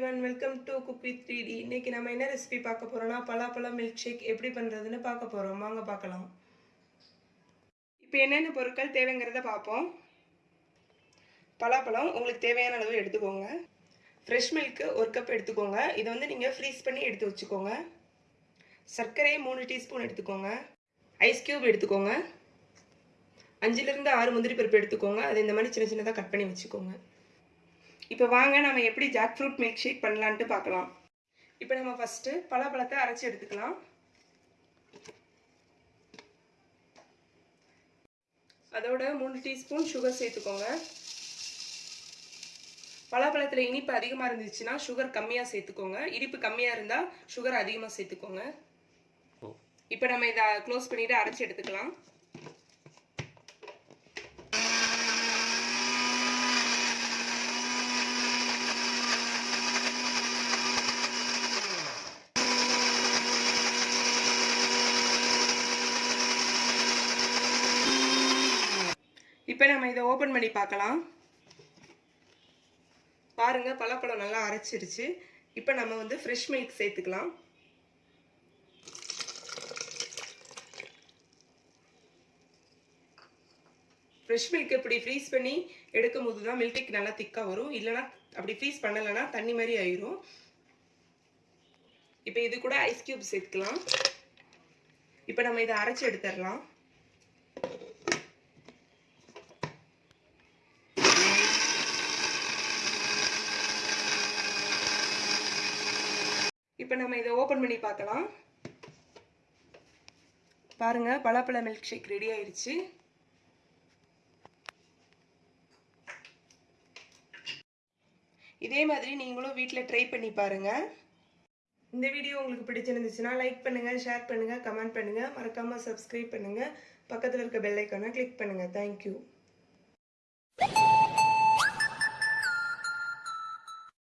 Welcome to Kuppi three D இன்னைக்கு நம்ம என்ன ரெசிபி பார்க்க போகிறோம்னா பலாப்பழம் மில்க் ஷேக் எப்படி பண்ணுறதுன்னு பார்க்க போகிறோம் வாங்க பார்க்கலாம். இப்போ என்னென்ன பொருட்கள் தேவைங்கிறத பார்ப்போம். பலாப்பழம் உங்களுக்கு தேவையான அளவு எடுத்துக்கோங்க. ஃப்ரெஷ் மில்க்கு ஒரு கப் எடுத்துக்கோங்க. இதை வந்து நீங்கள் ஃப்ரீஸ் பண்ணி எடுத்து வச்சுக்கோங்க. சர்க்கரையை மூணு டீஸ்பூன் எடுத்துக்கோங்க. ஐஸ் க்யூப் எடுத்துக்கோங்க. அஞ்சுலேருந்து ஆறு முந்திரி பருப்பு எடுத்துக்கோங்க. அதை இந்த மாதிரி சின்ன சின்னதாக கட் பண்ணி வச்சுக்கோங்க. இப்போ வாங்க நம்ம எப்படி ஜாக் ஃப்ரூட் மில்க் ஷேக் பண்ணலான்ட்டு பார்க்கலாம். இப்போ நம்ம ஃபஸ்ட்டு பலாப்பழத்தை அரைச்சி எடுத்துக்கலாம். அதோட மூணு டீஸ்பூன் சுகர் சேர்த்துக்கோங்க. பலாப்பழத்தில் இனிப்பு அதிகமாக இருந்துச்சுன்னா சுகர் கம்மியாக சேர்த்துக்கோங்க. இனிப்பு கம்மியாக இருந்தால் சுகர் அதிகமாக சேர்த்துக்கோங்க. இப்போ நம்ம இதை க்ளோஸ் பண்ணிவிட்டு அரைச்சி எடுத்துக்கலாம். இப்போ நம்ம இதை ஓப்பன் பண்ணி பார்க்கலாம். பாருங்க பலாப்பழம் நல்லா அரைச்சிருச்சு. இப்போ நம்ம வந்து ஃப்ரெஷ் மில்க் சேர்த்துக்கலாம். ஃப்ரெஷ் மில்க் இப்படி ஃப்ரீஸ் பண்ணி எடுக்கும் போது தான் மில்க் நல்லா திக்காக வரும். இல்லைனா அப்படி ஃப்ரீஸ் பண்ணலைன்னா தண்ணி மாதிரி ஆயிரும். இப்போ இது கூட ஐஸ் கியூப் சேர்த்துக்கலாம். இப்போ நம்ம இதை அரைச்சி எடுத்துடலாம். இப்போ நம்ம இதை ஓப்பன் பண்ணி பார்க்கலாம். பாருங்கள் பலாப்பழ மில்க் ஷேக் ரெடி ஆயிடுச்சு இதே மாதிரி நீங்களும் வீட்டில் ட்ரை பண்ணி பாருங்கள் இந்த வீடியோ உங்களுக்கு பிடிச்சிருந்துச்சுன்னா லைக் பண்ணுங்கள் ஷேர் பண்ணுங்கள் கமெண்ட் பண்ணுங்கள் மறக்காமல் சப்ஸ்கிரைப் பண்ணுங்கள் பக்கத்தில் இருக்க பெல் ஐக்கானை கிளிக் பண்ணுங்கள் தேங்க்யூ